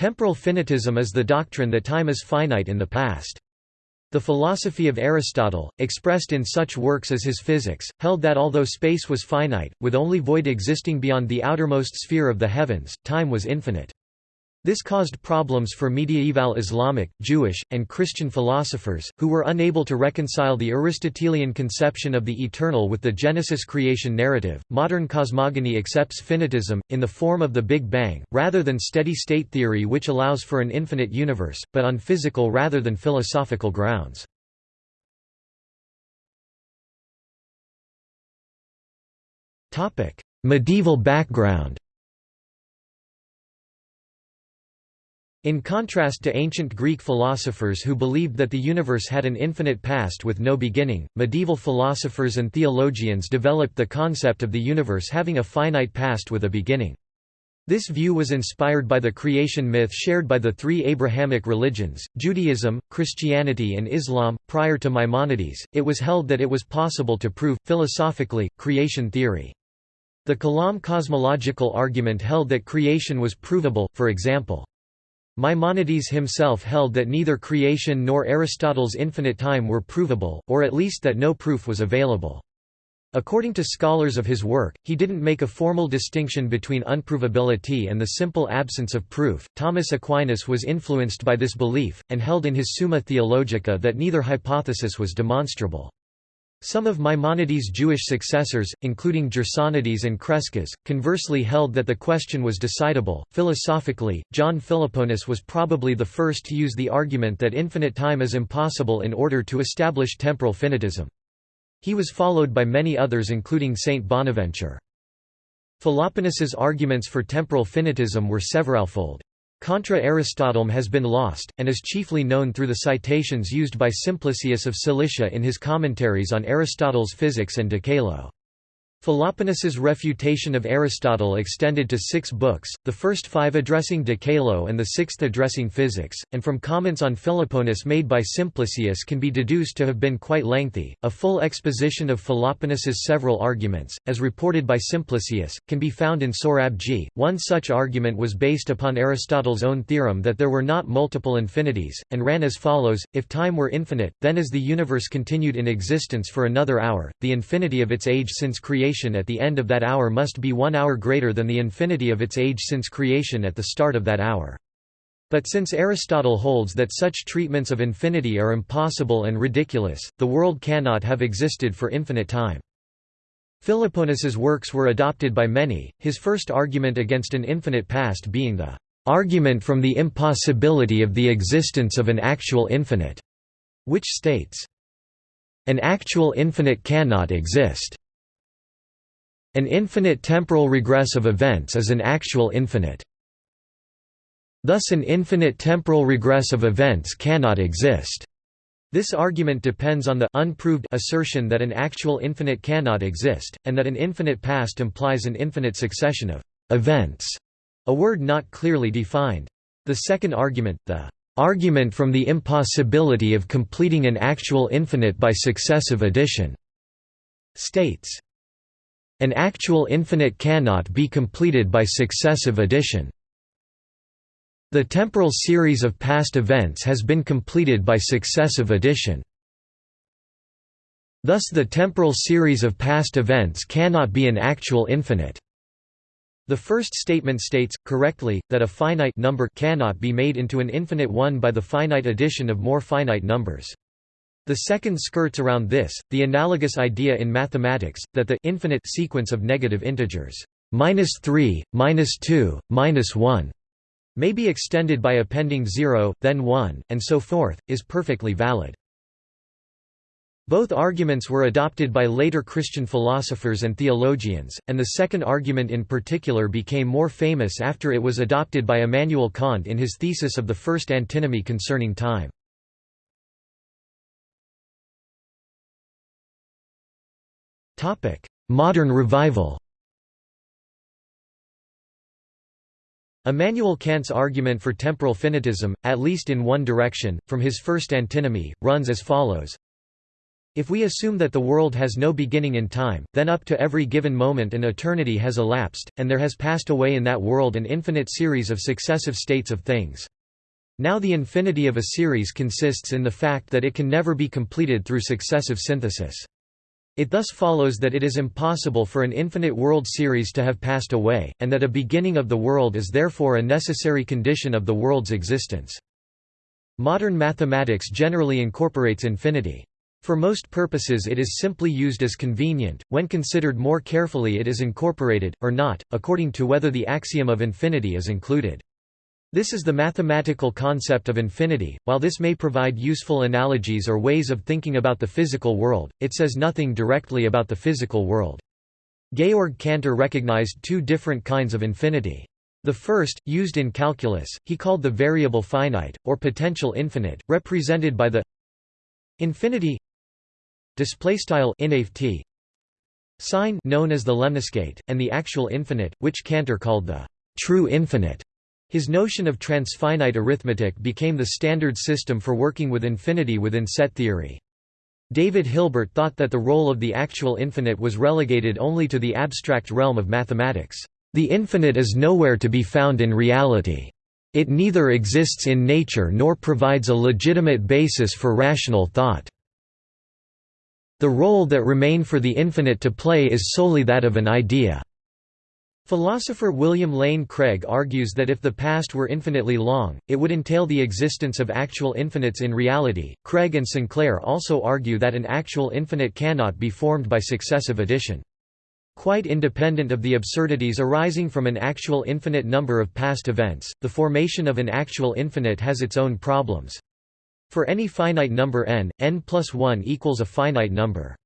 Temporal finitism is the doctrine that time is finite in the past. The philosophy of Aristotle, expressed in such works as his Physics, held that although space was finite, with only void existing beyond the outermost sphere of the heavens, time was infinite. This caused problems for medieval Islamic, Jewish, and Christian philosophers, who were unable to reconcile the Aristotelian conception of the eternal with the Genesis creation narrative. Modern cosmogony accepts finitism, in the form of the Big Bang, rather than steady state theory, which allows for an infinite universe, but on physical rather than philosophical grounds. Medieval background In contrast to ancient Greek philosophers who believed that the universe had an infinite past with no beginning, medieval philosophers and theologians developed the concept of the universe having a finite past with a beginning. This view was inspired by the creation myth shared by the three Abrahamic religions, Judaism, Christianity, and Islam. Prior to Maimonides, it was held that it was possible to prove, philosophically, creation theory. The Kalam cosmological argument held that creation was provable, for example. Maimonides himself held that neither creation nor Aristotle's infinite time were provable, or at least that no proof was available. According to scholars of his work, he didn't make a formal distinction between unprovability and the simple absence of proof. Thomas Aquinas was influenced by this belief, and held in his Summa Theologica that neither hypothesis was demonstrable. Some of Maimonides' Jewish successors, including Gersonides and Crescas, conversely held that the question was decidable. Philosophically, John Philoponus was probably the first to use the argument that infinite time is impossible in order to establish temporal finitism. He was followed by many others including Saint Bonaventure. Philoponus's arguments for temporal finitism were severalfold. Contra Aristotelem has been lost, and is chiefly known through the citations used by Simplicius of Cilicia in his commentaries on Aristotle's Physics and De Caelo. Philoponus's refutation of Aristotle extended to six books, the first five addressing De Caelo and the sixth addressing physics, and from comments on Philoponus made by Simplicius can be deduced to have been quite lengthy. A full exposition of Philoponus's several arguments, as reported by Simplicius, can be found in Sorabji. One such argument was based upon Aristotle's own theorem that there were not multiple infinities, and ran as follows If time were infinite, then as the universe continued in existence for another hour, the infinity of its age since creation at the end of that hour must be one hour greater than the infinity of its age since creation at the start of that hour. But since Aristotle holds that such treatments of infinity are impossible and ridiculous, the world cannot have existed for infinite time. Philoponus's works were adopted by many, his first argument against an infinite past being the argument from the impossibility of the existence of an actual infinite, which states, An actual infinite cannot exist. An infinite temporal regress of events is an actual infinite. Thus an infinite temporal regress of events cannot exist. This argument depends on the unproved assertion that an actual infinite cannot exist, and that an infinite past implies an infinite succession of events, a word not clearly defined. The second argument, the argument from the impossibility of completing an actual infinite by successive addition, states an actual infinite cannot be completed by successive addition. The temporal series of past events has been completed by successive addition. Thus the temporal series of past events cannot be an actual infinite. The first statement states, correctly, that a finite number cannot be made into an infinite one by the finite addition of more finite numbers. The second skirts around this, the analogous idea in mathematics, that the infinite sequence of negative integers minus 3, minus 2, minus 1 may be extended by appending 0, then 1, and so forth, is perfectly valid. Both arguments were adopted by later Christian philosophers and theologians, and the second argument in particular became more famous after it was adopted by Immanuel Kant in his thesis of the first antinomy concerning time. Modern revival Immanuel Kant's argument for temporal finitism, at least in one direction, from his first antinomy, runs as follows If we assume that the world has no beginning in time, then up to every given moment an eternity has elapsed, and there has passed away in that world an infinite series of successive states of things. Now the infinity of a series consists in the fact that it can never be completed through successive synthesis. It thus follows that it is impossible for an infinite world series to have passed away, and that a beginning of the world is therefore a necessary condition of the world's existence. Modern mathematics generally incorporates infinity. For most purposes it is simply used as convenient, when considered more carefully it is incorporated, or not, according to whether the axiom of infinity is included. This is the mathematical concept of infinity. While this may provide useful analogies or ways of thinking about the physical world, it says nothing directly about the physical world. Georg Cantor recognized two different kinds of infinity. The first, used in calculus, he called the variable finite, or potential infinite, represented by the infinity sign known as the lemniscate and the actual infinite which Cantor called the true infinite his notion of transfinite arithmetic became the standard system for working with infinity within set theory. David Hilbert thought that the role of the actual infinite was relegated only to the abstract realm of mathematics. The infinite is nowhere to be found in reality. It neither exists in nature nor provides a legitimate basis for rational thought. The role that remain for the infinite to play is solely that of an idea. Philosopher William Lane Craig argues that if the past were infinitely long, it would entail the existence of actual infinites in reality. Craig and Sinclair also argue that an actual infinite cannot be formed by successive addition. Quite independent of the absurdities arising from an actual infinite number of past events, the formation of an actual infinite has its own problems. For any finite number n, n plus 1 equals a finite number.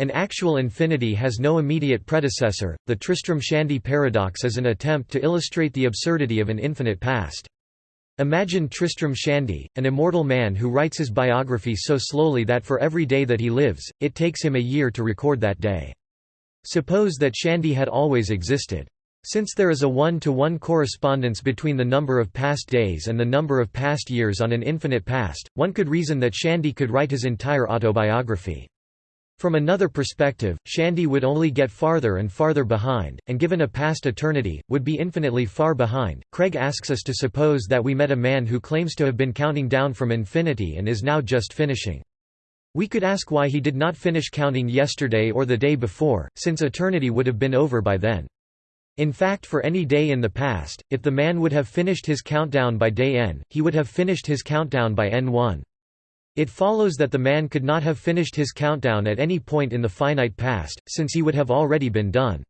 An actual infinity has no immediate predecessor. The Tristram-Shandy paradox is an attempt to illustrate the absurdity of an infinite past. Imagine Tristram Shandy, an immortal man who writes his biography so slowly that for every day that he lives, it takes him a year to record that day. Suppose that Shandy had always existed. Since there is a one-to-one -one correspondence between the number of past days and the number of past years on an infinite past, one could reason that Shandy could write his entire autobiography. From another perspective, Shandy would only get farther and farther behind, and given a past eternity, would be infinitely far behind. Craig asks us to suppose that we met a man who claims to have been counting down from infinity and is now just finishing. We could ask why he did not finish counting yesterday or the day before, since eternity would have been over by then. In fact for any day in the past, if the man would have finished his countdown by day n, he would have finished his countdown by n1. It follows that the man could not have finished his countdown at any point in the finite past, since he would have already been done.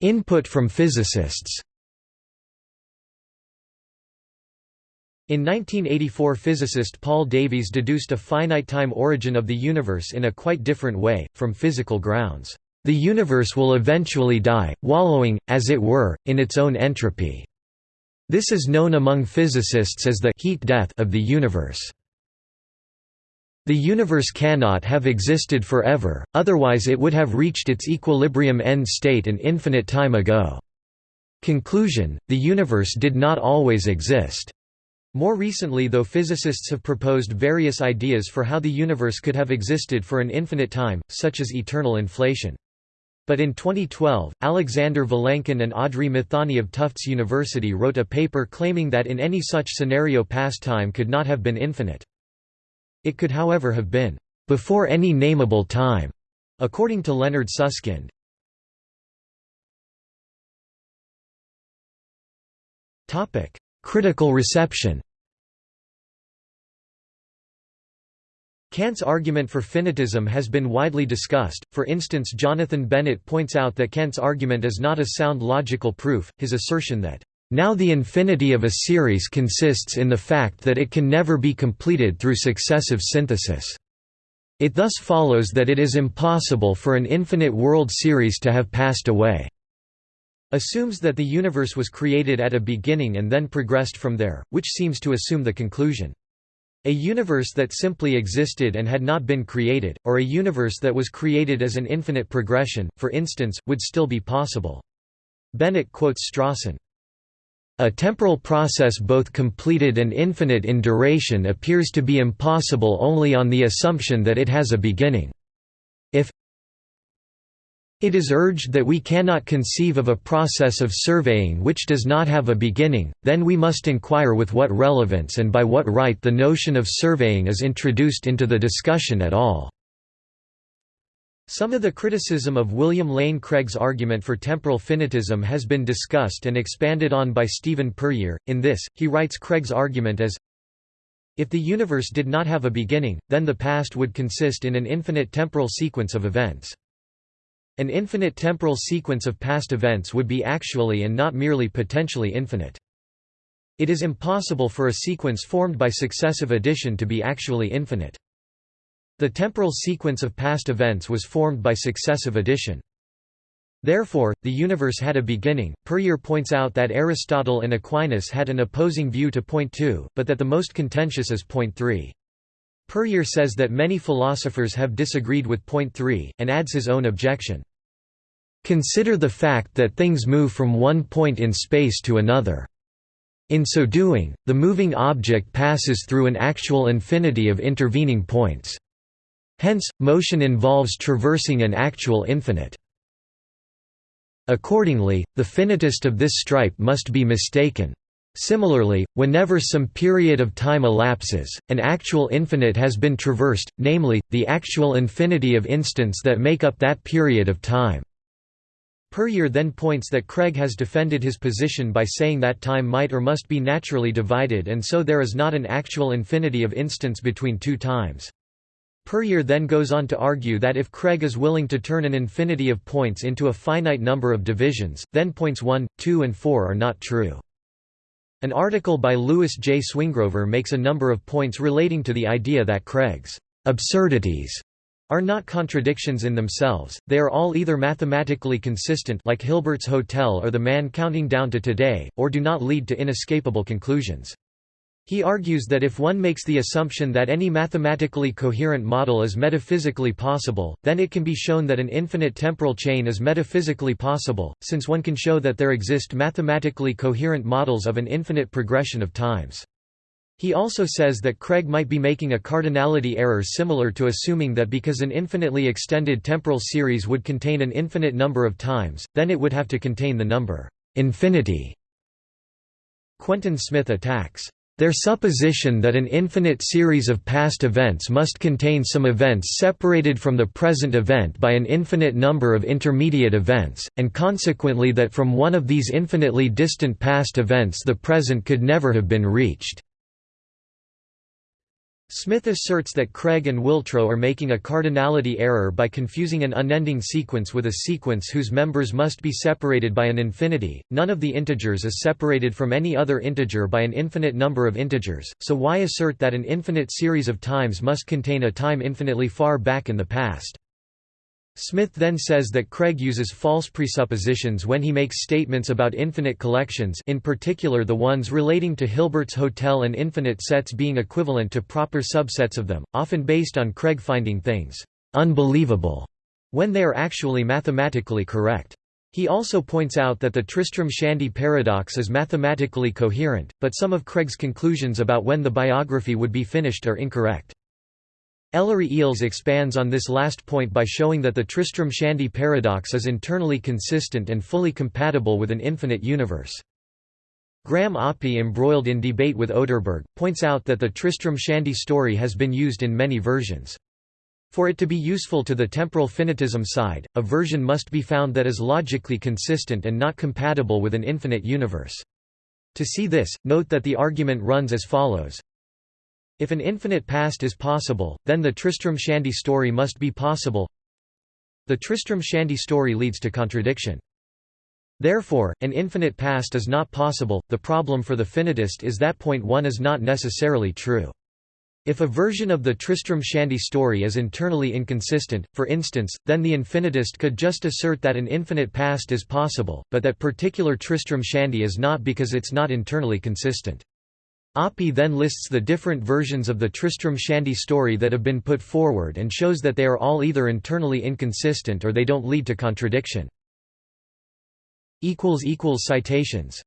Input from physicists In 1984 physicist Paul Davies deduced a finite-time origin of the universe in a quite different way, from physical grounds. The universe will eventually die, wallowing, as it were, in its own entropy. This is known among physicists as the heat death of the universe. The universe cannot have existed forever, otherwise it would have reached its equilibrium end state an infinite time ago. Conclusion, the universe did not always exist. More recently though physicists have proposed various ideas for how the universe could have existed for an infinite time, such as eternal inflation. But in 2012, Alexander Vilenkin and Audrey Mithani of Tufts University wrote a paper claiming that in any such scenario past time could not have been infinite. It could however have been, "...before any nameable time", according to Leonard Susskind. Critical reception Kant's argument for finitism has been widely discussed, for instance Jonathan Bennett points out that Kant's argument is not a sound logical proof, his assertion that, "...now the infinity of a series consists in the fact that it can never be completed through successive synthesis. It thus follows that it is impossible for an infinite world series to have passed away." assumes that the universe was created at a beginning and then progressed from there, which seems to assume the conclusion. A universe that simply existed and had not been created, or a universe that was created as an infinite progression, for instance, would still be possible. Bennett quotes Strawson. A temporal process both completed and infinite in duration appears to be impossible only on the assumption that it has a beginning. It is urged that we cannot conceive of a process of surveying which does not have a beginning, then we must inquire with what relevance and by what right the notion of surveying is introduced into the discussion at all. Some of the criticism of William Lane Craig's argument for temporal finitism has been discussed and expanded on by Stephen Puryear. In this, he writes Craig's argument as If the universe did not have a beginning, then the past would consist in an infinite temporal sequence of events. An infinite temporal sequence of past events would be actually and not merely potentially infinite. It is impossible for a sequence formed by successive addition to be actually infinite. The temporal sequence of past events was formed by successive addition. Therefore, the universe had a beginning. Puryear points out that Aristotle and Aquinas had an opposing view to point 2, but that the most contentious is point 3. Puryear says that many philosophers have disagreed with point 3, and adds his own objection. Consider the fact that things move from one point in space to another. In so doing, the moving object passes through an actual infinity of intervening points. Hence, motion involves traversing an actual infinite. Accordingly, the finitist of this stripe must be mistaken. Similarly, whenever some period of time elapses, an actual infinite has been traversed, namely, the actual infinity of instants that make up that period of time. Puryear then points that Craig has defended his position by saying that time might or must be naturally divided and so there is not an actual infinity of instants between two times. Puryear then goes on to argue that if Craig is willing to turn an infinity of points into a finite number of divisions, then points 1, 2 and 4 are not true. An article by Louis J. Swingrover makes a number of points relating to the idea that Craig's absurdities are not contradictions in themselves, they are all either mathematically consistent like Hilbert's Hotel or the man counting down to today, or do not lead to inescapable conclusions. He argues that if one makes the assumption that any mathematically coherent model is metaphysically possible, then it can be shown that an infinite temporal chain is metaphysically possible, since one can show that there exist mathematically coherent models of an infinite progression of times. He also says that Craig might be making a cardinality error similar to assuming that because an infinitely extended temporal series would contain an infinite number of times, then it would have to contain the number infinity. Quentin Smith attacks their supposition that an infinite series of past events must contain some events separated from the present event by an infinite number of intermediate events, and consequently that from one of these infinitely distant past events the present could never have been reached. Smith asserts that Craig and Whitrow are making a cardinality error by confusing an unending sequence with a sequence whose members must be separated by an infinity. None of the integers is separated from any other integer by an infinite number of integers, so why assert that an infinite series of times must contain a time infinitely far back in the past? Smith then says that Craig uses false presuppositions when he makes statements about infinite collections in particular the ones relating to Hilbert's hotel and infinite sets being equivalent to proper subsets of them, often based on Craig finding things «unbelievable» when they are actually mathematically correct. He also points out that the Tristram-Shandy paradox is mathematically coherent, but some of Craig's conclusions about when the biography would be finished are incorrect. Ellery Eells expands on this last point by showing that the Tristram-Shandy paradox is internally consistent and fully compatible with an infinite universe. Graham Oppy embroiled in debate with Oderberg, points out that the Tristram-Shandy story has been used in many versions. For it to be useful to the temporal finitism side, a version must be found that is logically consistent and not compatible with an infinite universe. To see this, note that the argument runs as follows if an infinite past is possible, then the Tristram-Shandy story must be possible. The Tristram-Shandy story leads to contradiction. Therefore, an infinite past is not possible. The problem for the finitist is that point 1 is not necessarily true. If a version of the Tristram-Shandy story is internally inconsistent, for instance, then the infinitist could just assert that an infinite past is possible, but that particular Tristram-Shandy is not because it's not internally consistent. Oppy then lists the different versions of the Tristram-Shandy story that have been put forward and shows that they are all either internally inconsistent or they don't lead to contradiction. Citations